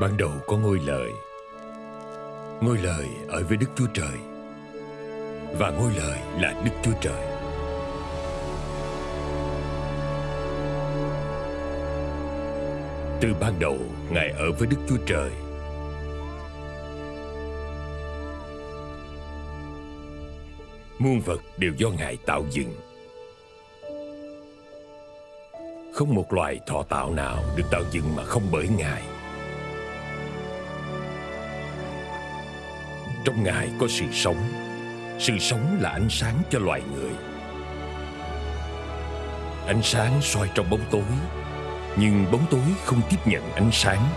Ban đầu có ngôi lời. Ngôi lời ở với Đức Chúa Trời. Và ngôi lời là Đức Chúa Trời. Từ ban đầu, Ngài ở với Đức Chúa Trời. Muôn vật đều do Ngài tạo dựng. Không một loài thọ tạo nào được tạo dựng mà không bởi Ngài. Trong Ngài có sự sống. Sự sống là ánh sáng cho loài người. Ánh sáng soi trong bóng tối. Nhưng bóng tối không tiếp nhận ánh sáng.